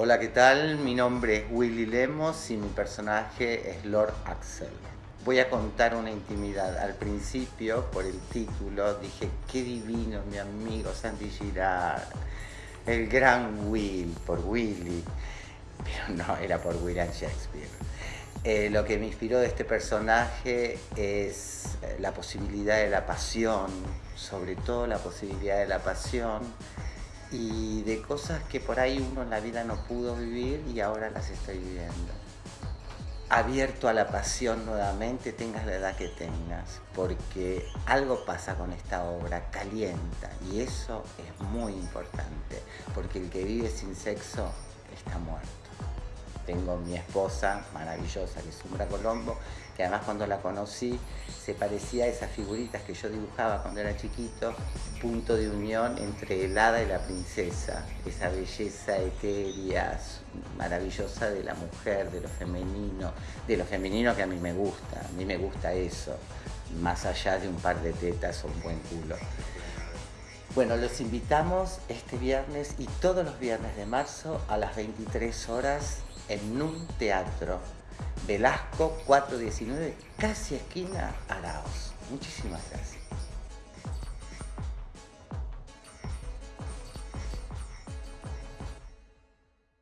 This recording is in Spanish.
Hola, ¿qué tal? Mi nombre es Willy Lemos y mi personaje es Lord Axel. Voy a contar una intimidad. Al principio, por el título, dije, qué divino mi amigo Sandy Girard, el gran Will, por Willy. Pero no, era por William Shakespeare. Eh, lo que me inspiró de este personaje es eh, la posibilidad de la pasión, sobre todo la posibilidad de la pasión y de cosas que por ahí uno en la vida no pudo vivir y ahora las estoy viviendo. Abierto a la pasión nuevamente, tengas la edad que tengas, porque algo pasa con esta obra, calienta, y eso es muy importante, porque el que vive sin sexo está muerto tengo mi esposa maravillosa, que es Umbra Colombo, que además cuando la conocí se parecía a esas figuritas que yo dibujaba cuando era chiquito, punto de unión entre el hada y la princesa, esa belleza etérea, maravillosa de la mujer, de lo femenino, de lo femenino que a mí me gusta, a mí me gusta eso, más allá de un par de tetas o un buen culo. Bueno, los invitamos este viernes y todos los viernes de marzo a las 23 horas en un teatro. Velasco 419, casi esquina Araos. Muchísimas gracias.